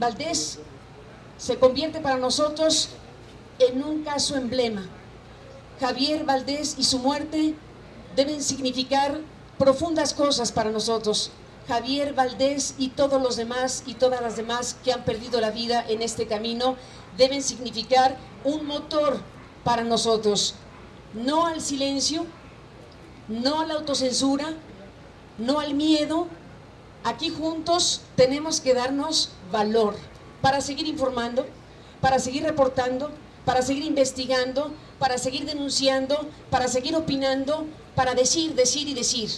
Valdés se convierte para nosotros en un caso emblema. Javier Valdés y su muerte deben significar profundas cosas para nosotros. Javier Valdés y todos los demás y todas las demás que han perdido la vida en este camino deben significar un motor para nosotros. No al silencio, no a la autocensura, no al miedo. Aquí juntos tenemos que darnos valor para seguir informando, para seguir reportando, para seguir investigando, para seguir denunciando, para seguir opinando, para decir, decir y decir.